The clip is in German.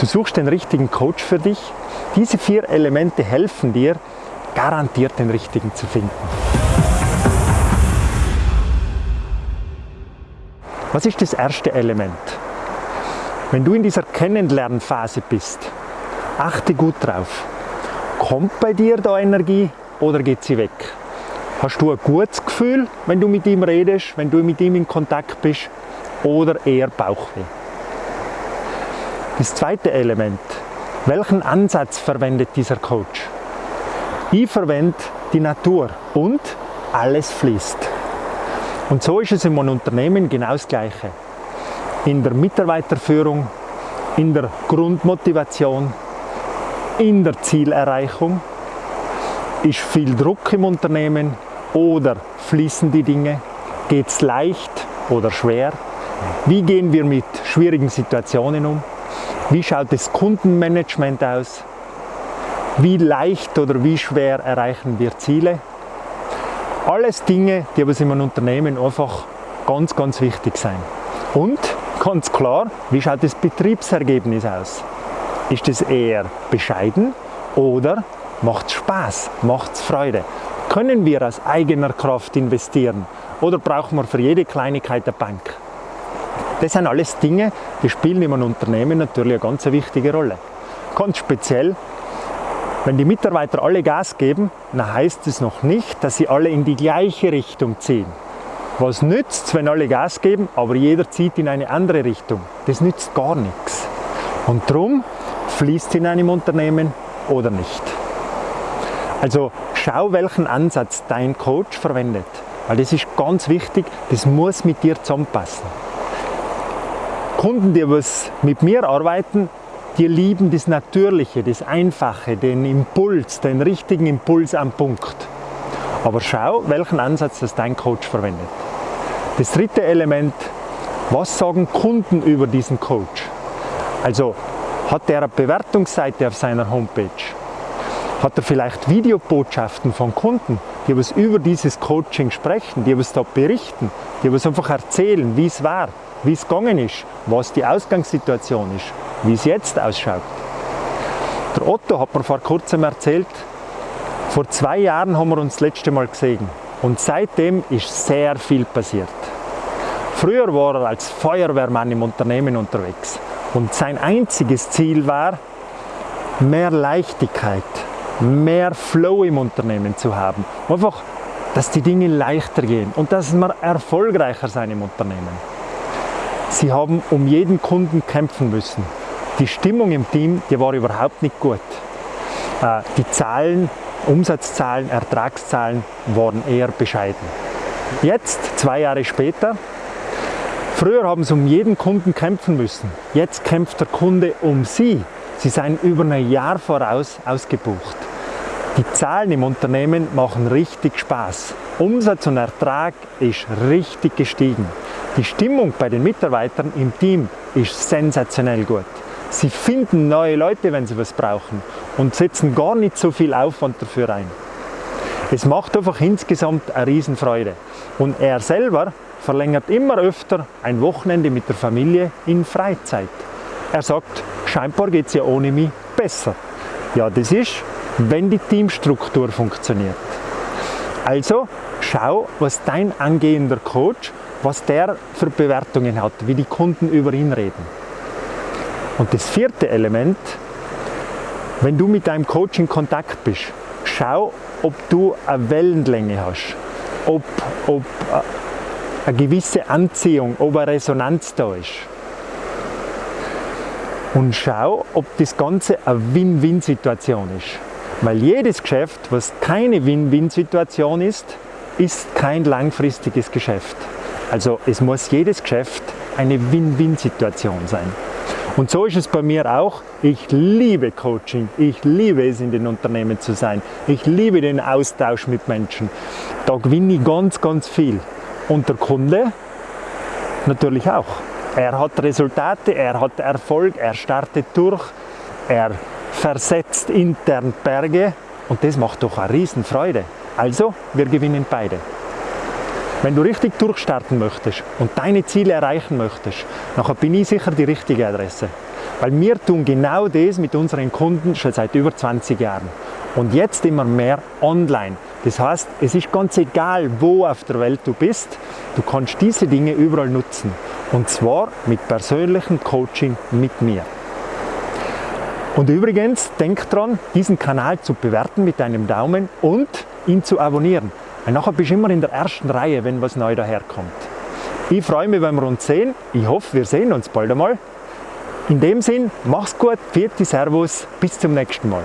Du suchst den richtigen Coach für dich. Diese vier Elemente helfen dir, garantiert den richtigen zu finden. Was ist das erste Element? Wenn du in dieser Kennenlernphase bist, achte gut drauf. Kommt bei dir da Energie oder geht sie weg? Hast du ein gutes Gefühl, wenn du mit ihm redest, wenn du mit ihm in Kontakt bist oder eher Bauchweh? Das zweite Element. Welchen Ansatz verwendet dieser Coach? Ich verwende die Natur und alles fließt. Und so ist es in einem Unternehmen genau das Gleiche in der Mitarbeiterführung, in der Grundmotivation, in der Zielerreichung? Ist viel Druck im Unternehmen oder fließen die Dinge? Geht es leicht oder schwer? Wie gehen wir mit schwierigen Situationen um? Wie schaut das Kundenmanagement aus? Wie leicht oder wie schwer erreichen wir Ziele? Alles Dinge, die aber in einem Unternehmen einfach ganz, ganz wichtig sind. Und Ganz klar, wie schaut das Betriebsergebnis aus? Ist es eher bescheiden oder macht es Spaß, macht es Freude? Können wir aus eigener Kraft investieren oder brauchen wir für jede Kleinigkeit eine Bank? Das sind alles Dinge, die spielen in einem Unternehmen natürlich eine ganz wichtige Rolle. Ganz speziell, wenn die Mitarbeiter alle Gas geben, dann heißt es noch nicht, dass sie alle in die gleiche Richtung ziehen. Was nützt es, wenn alle Gas geben, aber jeder zieht in eine andere Richtung? Das nützt gar nichts. Und darum fließt in einem Unternehmen oder nicht. Also schau, welchen Ansatz dein Coach verwendet. Weil das ist ganz wichtig, das muss mit dir zusammenpassen. Kunden, die was mit mir arbeiten, die lieben das Natürliche, das Einfache, den Impuls, den richtigen Impuls am Punkt. Aber schau, welchen Ansatz das dein Coach verwendet. Das dritte Element, was sagen Kunden über diesen Coach? Also hat er eine Bewertungsseite auf seiner Homepage? Hat er vielleicht Videobotschaften von Kunden, die was über dieses Coaching sprechen, die was da berichten, die was einfach erzählen, wie es war, wie es gegangen ist, was die Ausgangssituation ist, wie es jetzt ausschaut. Der Otto hat mir vor kurzem erzählt, vor zwei Jahren haben wir uns das letzte Mal gesehen und seitdem ist sehr viel passiert. Früher war er als Feuerwehrmann im Unternehmen unterwegs und sein einziges Ziel war, mehr Leichtigkeit, mehr Flow im Unternehmen zu haben. Einfach, dass die Dinge leichter gehen und dass man erfolgreicher sein im Unternehmen. Sie haben um jeden Kunden kämpfen müssen. Die Stimmung im Team, die war überhaupt nicht gut. Äh, die Zahlen, Umsatzzahlen, Ertragszahlen waren eher bescheiden. Jetzt, zwei Jahre später, Früher haben sie um jeden Kunden kämpfen müssen. Jetzt kämpft der Kunde um sie. Sie seien über ein Jahr voraus ausgebucht. Die Zahlen im Unternehmen machen richtig Spaß. Umsatz und Ertrag ist richtig gestiegen. Die Stimmung bei den Mitarbeitern im Team ist sensationell gut. Sie finden neue Leute, wenn sie was brauchen und setzen gar nicht so viel Aufwand dafür ein. Es macht einfach insgesamt eine Riesenfreude. Und er selber verlängert immer öfter ein Wochenende mit der Familie in Freizeit. Er sagt, scheinbar geht es ja ohne mich besser. Ja, das ist, wenn die Teamstruktur funktioniert. Also schau, was dein angehender Coach, was der für Bewertungen hat, wie die Kunden über ihn reden. Und das vierte Element, wenn du mit deinem Coach in Kontakt bist, schau, ob du eine Wellenlänge hast, ob, ob äh, eine gewisse Anziehung, ob eine Resonanz da ist. Und schau, ob das Ganze eine Win-Win-Situation ist. Weil jedes Geschäft, was keine Win-Win-Situation ist, ist kein langfristiges Geschäft. Also es muss jedes Geschäft eine Win-Win-Situation sein. Und so ist es bei mir auch. Ich liebe Coaching. Ich liebe es, in den Unternehmen zu sein. Ich liebe den Austausch mit Menschen. Da gewinne ich ganz, ganz viel. Und der Kunde natürlich auch. Er hat Resultate, er hat Erfolg, er startet durch, er versetzt intern Berge und das macht doch eine Riesenfreude. Also, wir gewinnen beide. Wenn du richtig durchstarten möchtest und deine Ziele erreichen möchtest, dann bin ich sicher die richtige Adresse. Weil wir tun genau das mit unseren Kunden schon seit über 20 Jahren. Und jetzt immer mehr online. Das heißt, es ist ganz egal, wo auf der Welt du bist, du kannst diese Dinge überall nutzen. Und zwar mit persönlichem Coaching mit mir. Und übrigens, denk dran, diesen Kanal zu bewerten mit einem Daumen und ihn zu abonnieren. Weil nachher bist du immer in der ersten Reihe, wenn was neu daherkommt. Ich freue mich, wenn wir uns sehen. Ich hoffe, wir sehen uns bald einmal. In dem Sinn, mach's gut, vierte Servus, bis zum nächsten Mal.